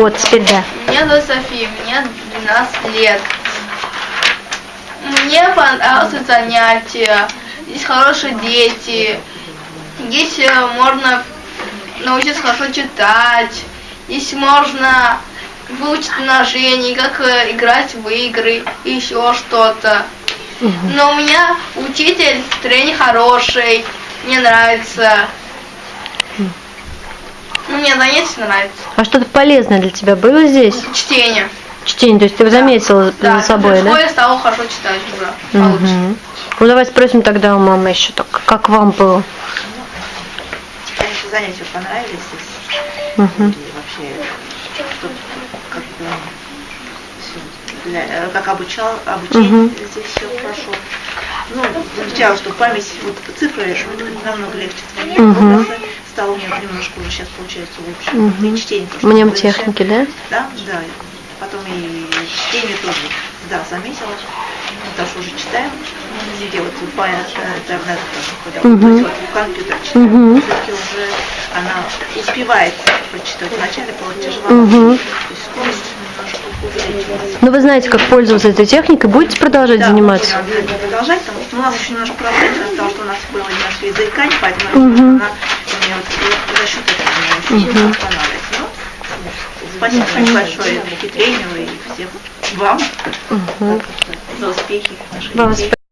Вот, теперь да. Меня зовут София, мне 12 лет. Мне понравилось занятие. Здесь хорошие дети. Здесь э, можно научиться хорошо читать. Здесь можно выучить умножение, как э, играть в игры и еще что-то. Но у меня учитель тренер хороший, мне нравится. Мне занятие нравится. А что-то полезное для тебя было здесь? Чтение. Чтение, то есть ты заметила Да, за собой, в да? школе стала хорошо читать уже. получше. Мгм. Ну давай спросим тогда у мамы еще, так, как вам было? Конечно, занятия понравились здесь. Мгм. И вообще, как бы, всё для, э, как обучал, обучение Мгм. здесь все прошло. Ну, замечала, что память, вот цифры намного легче Мгм. образы стало у меня немножко уже сейчас получается лучше. Мгм. И чтение тоже Мнемотехники, да? Да, да. Потом и чтение тоже, да, заметила. Потому что уже читаем, везде вот по интернету тоже, когда Мгм. вот, компьютер читаем, Мгм. все-таки уже она успевает прочитать. Вначале было тяжело, Мгм. то есть скорость немножко увеличилась. Ну вы знаете, как пользоваться этой техникой, будете продолжать Да, заниматься? будем продолжать, потому что у нас еще немножко проблем того, что у нас было немножко языка, и поэтому Мгм. она вот за счет этого у меня очень сильно останавливается. Ну, спасибо очень большое и тренеру, и всем вам Мгм. за успехи Вам детей.